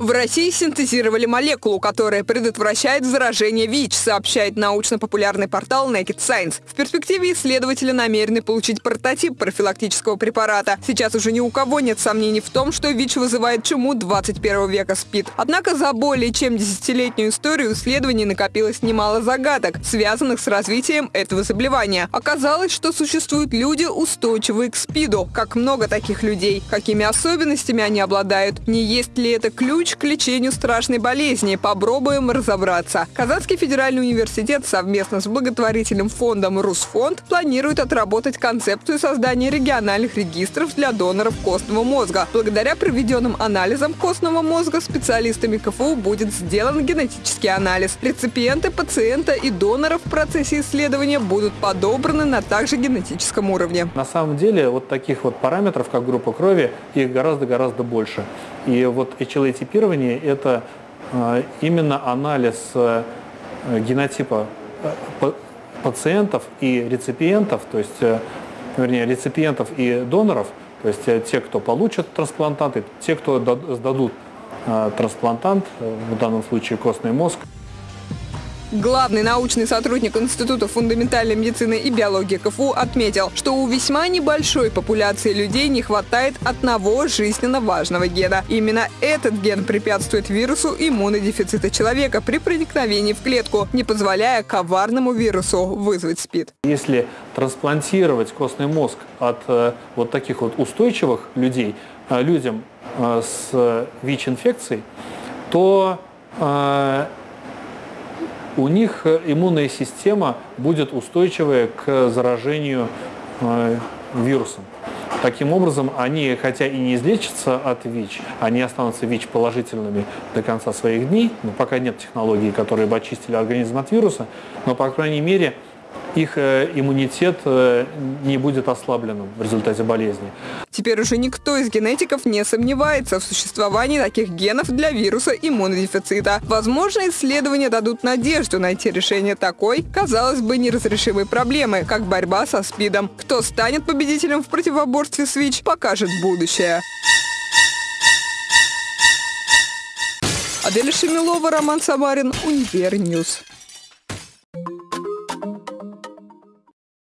В России синтезировали молекулу, которая предотвращает заражение ВИЧ, сообщает научно-популярный портал Naked Science. В перспективе исследователи намерены получить прототип профилактического препарата. Сейчас уже ни у кого нет сомнений в том, что ВИЧ вызывает чуму 21 века СПИД. Однако за более чем десятилетнюю историю исследований накопилось немало загадок, связанных с развитием этого заболевания. Оказалось, что существуют люди, устойчивые к СПИДу. Как много таких людей? Какими особенностями они обладают? Не есть ли это ключ ключ к лечению страшной болезни. Попробуем разобраться. Казанский федеральный университет совместно с благотворительным фондом «Русфонд» планирует отработать концепцию создания региональных регистров для доноров костного мозга. Благодаря проведенным анализам костного мозга специалистами КФУ будет сделан генетический анализ. Реципиенты, пациента и донора в процессе исследования будут подобраны на также генетическом уровне. На самом деле вот таких вот параметров, как группа крови, их гораздо-гораздо больше. И вот HLA-типирование – это э, именно анализ э, генотипа э, пациентов и реципиентов, то есть, вернее, реципиентов и доноров, то есть те, кто получат трансплантанты, те, кто сдадут трансплантант, в данном случае костный мозг. Главный научный сотрудник Института фундаментальной медицины и биологии КФУ отметил, что у весьма небольшой популяции людей не хватает одного жизненно важного гена. Именно этот ген препятствует вирусу иммунодефицита человека при проникновении в клетку, не позволяя коварному вирусу вызвать СПИД. Если трансплантировать костный мозг от э, вот таких вот устойчивых людей, э, людям э, с ВИЧ-инфекцией, то у них э, иммунная система будет устойчивая к заражению э, вирусом. Таким образом, они, хотя и не излечатся от ВИЧ, они останутся ВИЧ-положительными до конца своих дней, но пока нет технологий, которые бы очистили организм от вируса, но, по крайней мере, их э, иммунитет э, не будет ослабленным в результате болезни. Теперь уже никто из генетиков не сомневается в существовании таких генов для вируса иммунодефицита. Возможно, исследования дадут надежду найти решение такой, казалось бы, неразрешимой проблемы, как борьба со СПИДом. Кто станет победителем в противоборстве с ВИЧ, покажет будущее. Адель Шемилова, Роман Самарин, Универньюз.